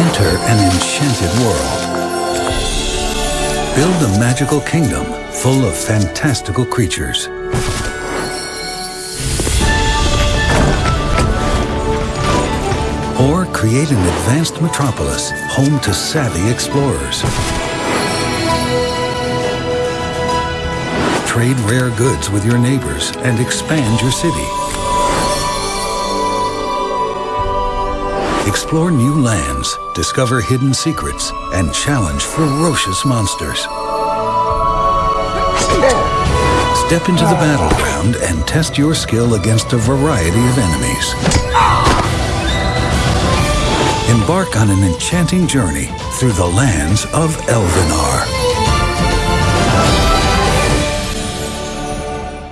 Enter an enchanted world. Build a magical kingdom full of fantastical creatures. Or create an advanced metropolis home to savvy explorers. Trade rare goods with your neighbors and expand your city. Explore new lands, discover hidden secrets, and challenge ferocious monsters. Step into the battleground and test your skill against a variety of enemies. Embark on an enchanting journey through the lands of Elvenar.